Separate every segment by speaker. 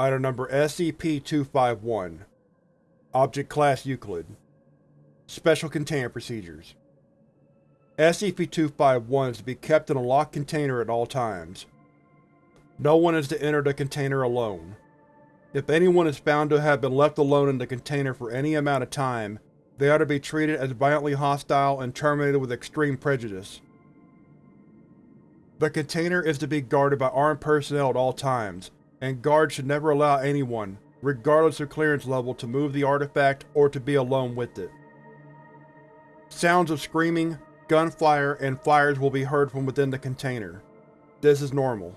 Speaker 1: Item Number SCP-251 Object Class Euclid Special Containment Procedures SCP-251 is to be kept in a locked container at all times. No one is to enter the container alone. If anyone is found to have been left alone in the container for any amount of time, they are to be treated as violently hostile and terminated with extreme prejudice. The container is to be guarded by armed personnel at all times, and guards should never allow anyone, regardless of clearance level, to move the artifact or to be alone with it. Sounds of screaming, gunfire, and fires will be heard from within the container. This is normal.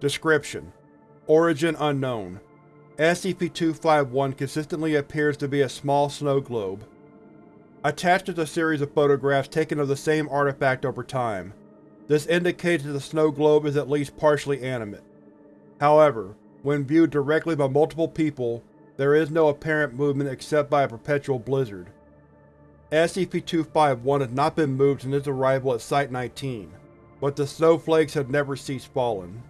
Speaker 1: Description: Origin unknown. SCP-251 consistently appears to be a small snow globe. Attached is a series of photographs taken of the same artifact over time. This indicates that the snow globe is at least partially animate. However, when viewed directly by multiple people, there is no apparent movement except by a perpetual blizzard. SCP-251 has not been moved since its arrival at Site-19, but the snowflakes have never ceased falling.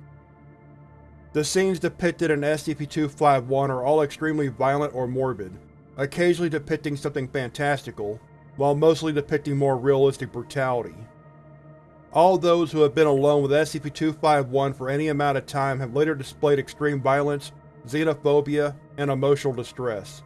Speaker 1: The scenes depicted in SCP-251 are all extremely violent or morbid, occasionally depicting something fantastical, while mostly depicting more realistic brutality. All those who have been alone with SCP-251 for any amount of time have later displayed extreme violence, xenophobia, and emotional distress.